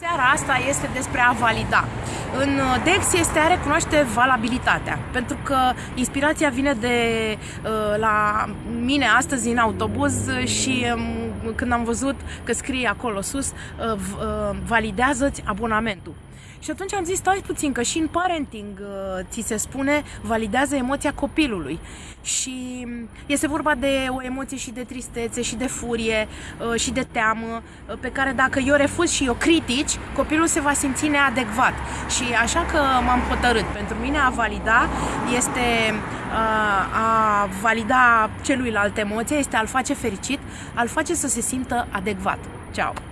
Seara asta este despre a valida. În DEX este a recunoaște valabilitatea, pentru că inspirația vine de uh, la mine astăzi în autobuz și um, când am văzut că scrie acolo sus, uh, uh, validează-ți abonamentul. Și atunci am zis, stai puțin, că și în parenting uh, ți se spune, validează emoția copilului. Și este vorba de o emoție și de tristețe, și de furie, uh, și de teamă, uh, pe care dacă eu refuz și eu critici, copilul se va simți neadecvat. Și așa că m-am hotărât. Pentru mine a valida este a valida celuilalt emoție, este a-l face fericit, a-l face să se simtă adecvat. Ciao!